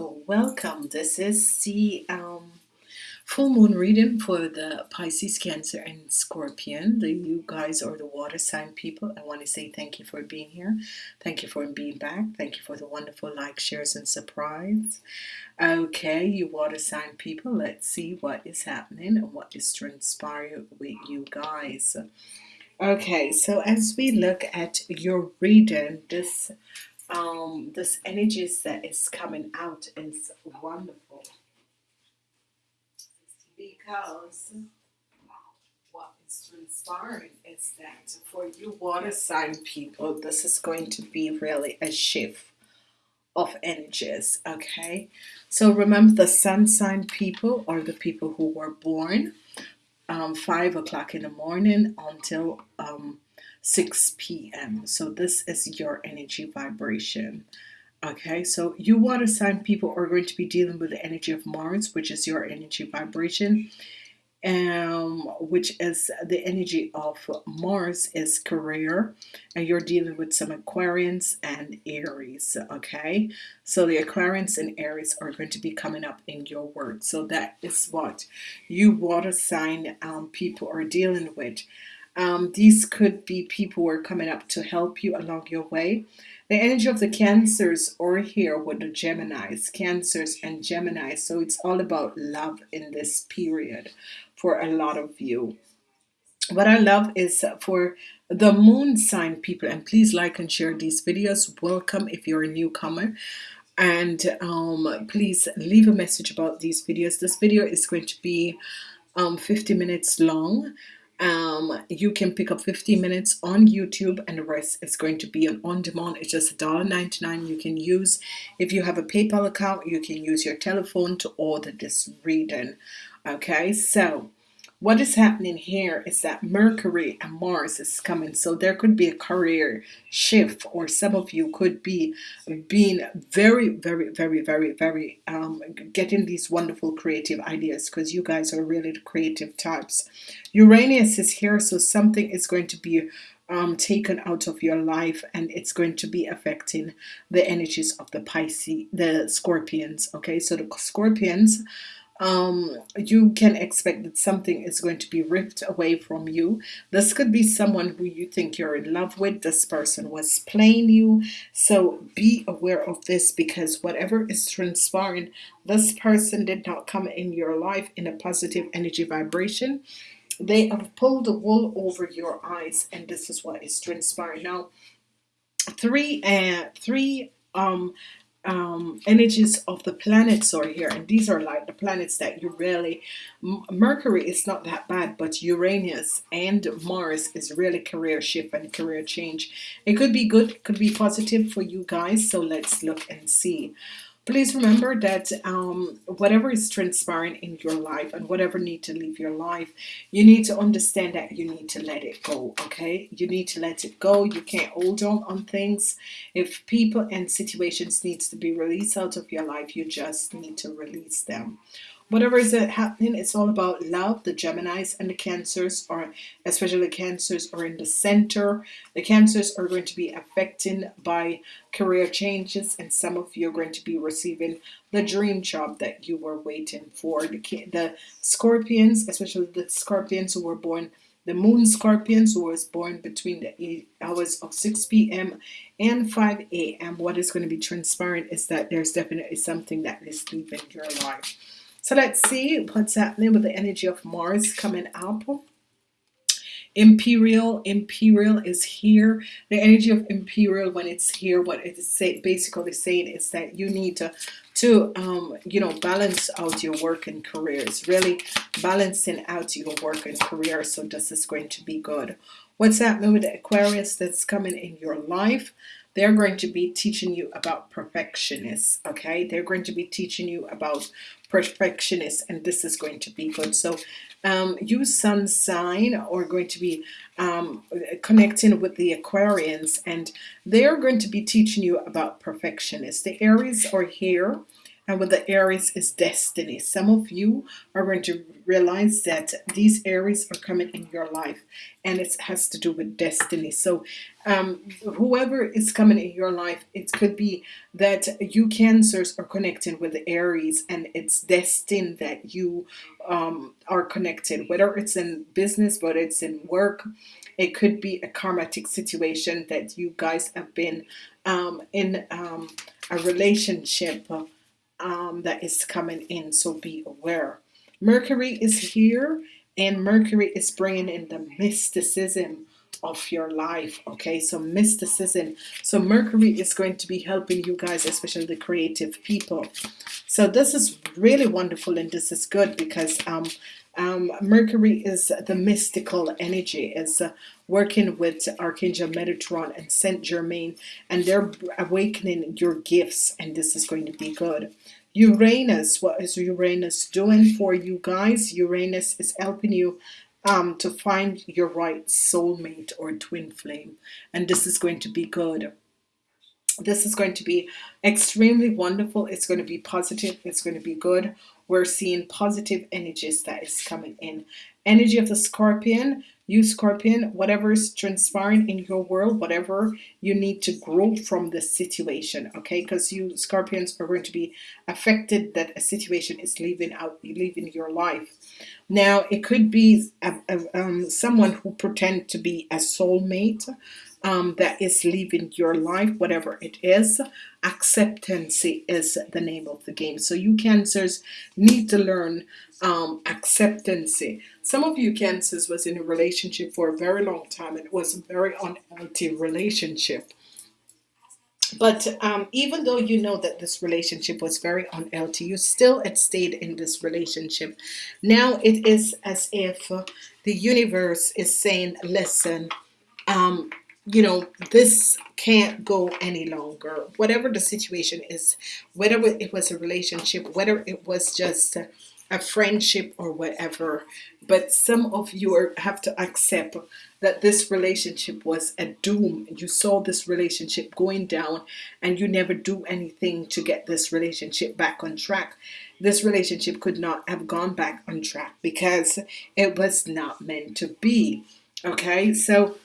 Oh, welcome. This is the um, full moon reading for the Pisces, Cancer, and Scorpion. The you guys are the water sign people. I want to say thank you for being here. Thank you for being back. Thank you for the wonderful like, shares, and surprise. Okay, you water sign people. Let's see what is happening and what is transpiring with you guys. Okay, so as we look at your reading, this um, this energies that is coming out is wonderful. Because what is transpiring is that for you water sign people this is going to be really a shift of energies okay? So remember the sun sign people are the people who were born um, five o'clock in the morning until um, 6 p.m. So this is your energy vibration. Okay, so you water sign people are going to be dealing with the energy of Mars, which is your energy vibration, um, which is the energy of Mars is career, and you're dealing with some Aquarians and Aries. Okay, so the Aquarians and Aries are going to be coming up in your work. So that is what you water sign um, people are dealing with. Um, these could be people who are coming up to help you along your way. The energy of the Cancers are here with the Geminis, Cancers and Geminis. So it's all about love in this period for a lot of you. What I love is for the moon sign people, and please like and share these videos. Welcome if you're a newcomer and um, please leave a message about these videos. This video is going to be um, 50 minutes long um, you can pick up 15 minutes on YouTube and the rest is going to be on on demand it's just $1.99 you can use. If you have a PayPal account you can use your telephone to order this reading okay so what is happening here is that Mercury and Mars is coming so there could be a career shift or some of you could be being very very very very very um, getting these wonderful creative ideas because you guys are really creative types. Uranus is here so something is going to be um, taken out of your life and it's going to be affecting the energies of the Pisces the Scorpions okay? So the Scorpions um, you can expect that something is going to be ripped away from you. This could be someone who you think you're in love with. This person was playing you. So be aware of this because whatever is transpiring, this person did not come in your life in a positive energy vibration. They have pulled the wool over your eyes and this is what is transpiring. Now, three, uh, three um, um, energies of the planets are here and these are like the planets that you really Mercury is not that bad but Uranus and Mars is really career shift and career change. It could be good could be positive for you guys so let's look and see please remember that um, whatever is transpiring in your life and whatever need to leave your life you need to understand that you need to let it go okay? You need to let it go. You can't hold on on things. If people and situations needs to be released out of your life you just need to release them whatever is happening it's all about love the Geminis and the cancers are especially the cancers are in the center the cancers are going to be affected by career changes and some of you are going to be receiving the dream job that you were waiting for the, the scorpions especially the scorpions who were born the moon scorpions who was born between the hours of 6 p.m. and 5 a.m. what is going to be transparent is that there's definitely something that is leaving your life so let's see what's happening with the energy of Mars coming up. Imperial, Imperial is here. The energy of Imperial, when it's here, what it is say, basically saying is that you need to, to um, you know, balance out your work and career. It's really balancing out your work and career. So this is going to be good. What's happening with the Aquarius that's coming in your life? They're going to be teaching you about perfectionists okay? They're going to be teaching you about perfectionists and this is going to be good. So um, you sun sign are going to be um, connecting with the Aquarians and they're going to be teaching you about perfectionists. The Aries are here and with the Aries is destiny. Some of you are going to realize that these Aries are coming in your life and it has to do with destiny. So um, whoever is coming in your life, it could be that you cancers are connecting with the Aries and it's destined that you um, are connected, whether it's in business, whether it's in work, it could be a karmatic situation that you guys have been um, in um, a relationship um, that is coming in so be aware. Mercury is here and Mercury is bringing in the mysticism of your life okay? So mysticism. So Mercury is going to be helping you guys especially the creative people. So this is really wonderful and this is good because um, um, Mercury is the mystical energy is uh, working with Archangel Metatron and Saint Germain and they're awakening your gifts and this is going to be good. Uranus what is Uranus doing for you guys? Uranus is helping you um, to find your right soulmate or twin flame and this is going to be good. This is going to be extremely wonderful. It's going to be positive. It's going to be good we're seeing positive energies that is coming in. Energy of the scorpion you scorpion whatever is transpiring in your world whatever you need to grow from the situation okay? Because you scorpions are going to be affected that a situation is leaving out leaving your life now it could be a, a, um, someone who pretend to be a soulmate um, that is leaving your life whatever it is. Acceptance is the name of the game. So you cancers need to learn um, acceptance some of you cancers was in a relationship for a very long time and it was a very unhealthy relationship but um, even though you know that this relationship was very unhealthy you still had stayed in this relationship. Now it is as if uh, the universe is saying listen um, you know this can't go any longer. Whatever the situation is whether it was a relationship whether it was just a friendship or whatever but some of you are, have to accept that this relationship was a doom. You saw this relationship going down and you never do anything to get this relationship back on track. This relationship could not have gone back on track because it was not meant to be okay? So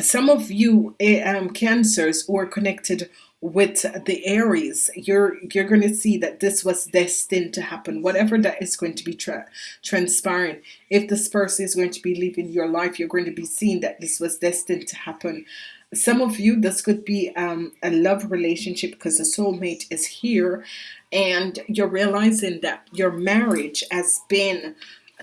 some of you eh, um, cancers who are connected with the Aries you're you're going to see that this was destined to happen. Whatever that is going to be tra transpiring if this person is going to be leaving your life you're going to be seeing that this was destined to happen. Some of you this could be um, a love relationship because the soulmate is here and you're realizing that your marriage has been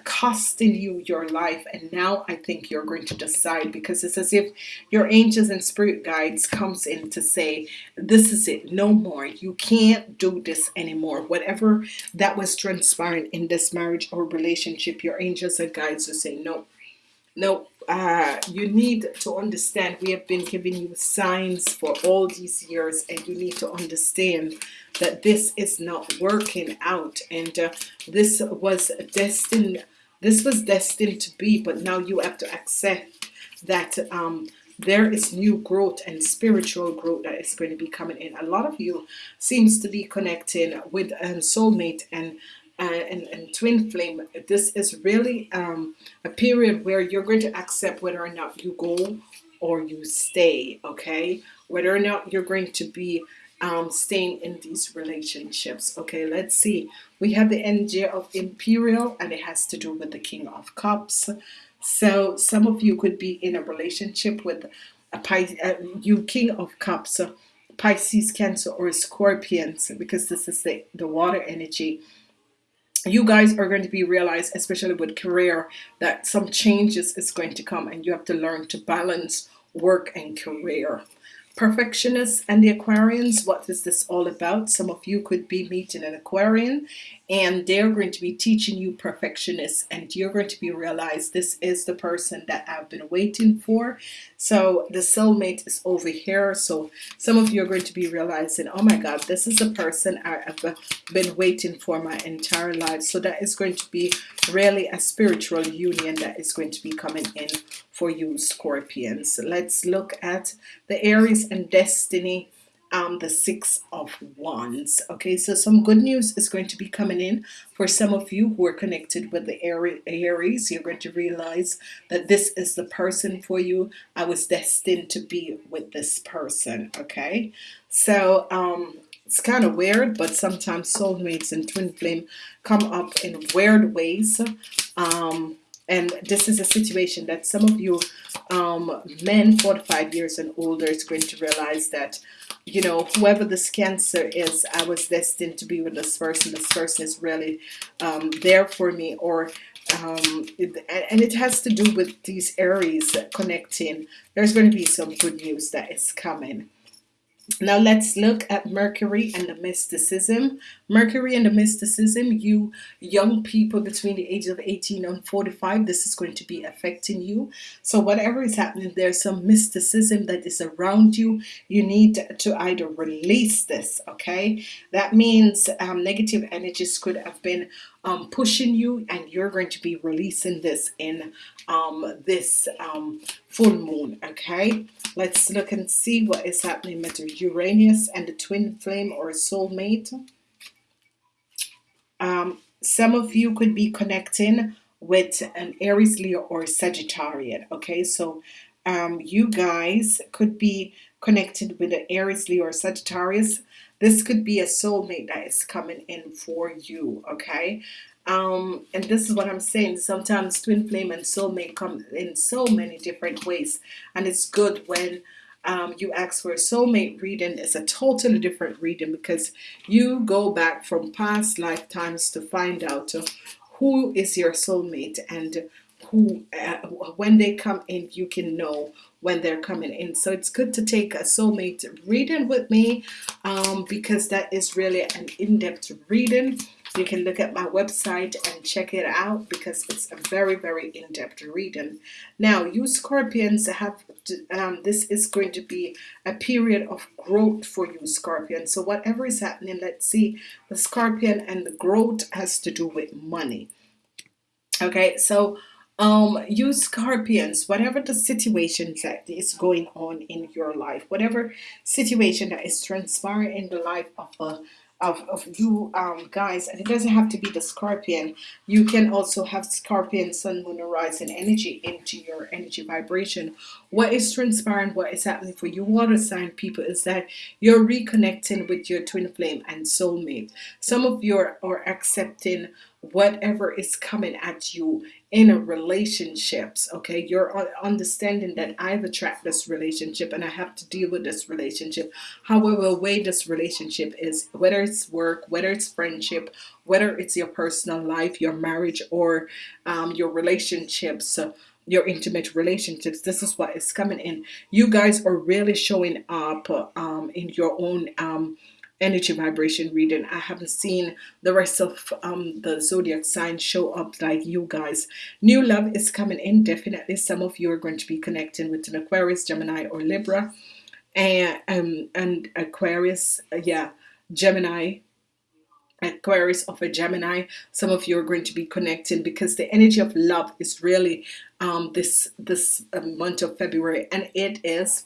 costing you your life. And now I think you're going to decide because it's as if your angels and spirit guides comes in to say this is it no more. You can't do this anymore. Whatever that was transpiring in this marriage or relationship your angels and guides will say no no uh, you need to understand we have been giving you signs for all these years and you need to understand that this is not working out and uh, this was destined this was destined to be but now you have to accept that um, there is new growth and spiritual growth that is going to be coming in. A lot of you seems to be connecting with a soulmate and uh, and, and, twin flame this is really um, a period where you're going to accept whether or not you go or you stay okay? Whether or not you're going to be um, staying in these relationships okay? Let's see. We have the energy of imperial and it has to do with the king of cups. So some of you could be in a relationship with a Pisces, uh, you king of cups Pisces cancer or scorpions because this is the, the water energy you guys are going to be realized especially with career that some changes is going to come and you have to learn to balance work and career. Perfectionists and the Aquarians what is this all about? Some of you could be meeting an Aquarian and they're going to be teaching you perfectionists and you're going to be realized this is the person that I've been waiting for. So the soulmate is over here so some of you are going to be realizing oh my god this is the person I have been waiting for my entire life. So that is going to be really a spiritual union that is going to be coming in for you scorpions. Let's look at the Aries and destiny um, the six of wands. Okay so some good news is going to be coming in for some of you who are connected with the Aries you're going to realize that this is the person for you. I was destined to be with this person okay? So um, it's kind of weird but sometimes soulmates and twin flame come up in weird ways. Um, and this is a situation that some of you um, men 45 years and older is going to realize that you know whoever this cancer is I was destined to be with this person this person is really um, there for me or um, it, and it has to do with these Aries connecting there's going to be some good news that is coming now let's look at Mercury and the mysticism. Mercury and the mysticism, you young people between the ages of 18 and 45, this is going to be affecting you. So whatever is happening, there's some mysticism that is around you. You need to either release this, okay? That means um, negative energies could have been um, pushing you and you're going to be releasing this in um, this um, full moon okay let's look and see what is happening with Uranus and the twin flame or soulmate um, some of you could be connecting with an Aries Leo or Sagittarian okay? So um, you guys could be connected with an Aries Leo or Sagittarius. This could be a soulmate that is coming in for you okay? Um, and this is what I'm saying. Sometimes twin flame and soulmate come in so many different ways and it's good when um, you ask for a soulmate reading it's a totally different reading because you go back from past lifetimes to find out who is your soulmate and who uh, when they come in you can know when they're coming in. So it's good to take a soulmate reading with me um, because that is really an in-depth reading you can look at my website and check it out because it's a very very in-depth reading. Now you Scorpions have to, um, this is going to be a period of growth for you Scorpion. So whatever is happening let's see the Scorpion and the growth has to do with money. Okay so um, you Scorpions, whatever the situation that is going on in your life, whatever situation that is transpiring in the life of a of, of you um, guys and it doesn't have to be the scorpion. You can also have scorpion sun moon horizon energy into your energy vibration. What is transpiring what is happening for you water sign people is that you're reconnecting with your twin flame and soulmate. Some of you are, are accepting whatever is coming at you in a relationships okay? You're understanding that I've attracted this relationship and I have to deal with this relationship. However way this relationship is whether it's work whether it's friendship whether it's your personal life your marriage or um, your relationships uh, your intimate relationships this is what is coming in. You guys are really showing up um, in your own um, energy vibration reading. I haven't seen the rest of um, the zodiac signs show up like you guys. New love is coming in. Definitely some of you are going to be connecting with an Aquarius Gemini or Libra. And um, and Aquarius yeah Gemini Aquarius of a Gemini. Some of you are going to be connecting because the energy of love is really um, this this uh, month of February. And it is